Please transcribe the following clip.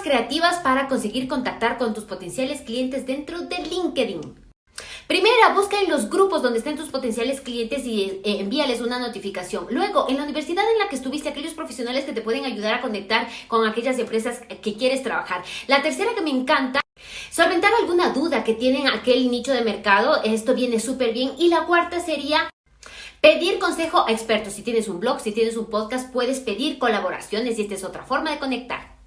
creativas para conseguir contactar con tus potenciales clientes dentro de LinkedIn. Primera, busca en los grupos donde estén tus potenciales clientes y eh, envíales una notificación. Luego, en la universidad en la que estuviste, aquellos profesionales que te pueden ayudar a conectar con aquellas empresas que quieres trabajar. La tercera que me encanta Solventar alguna duda que tienen aquel nicho de mercado, esto viene súper bien. Y la cuarta sería pedir consejo a expertos. Si tienes un blog, si tienes un podcast, puedes pedir colaboraciones y esta es otra forma de conectar.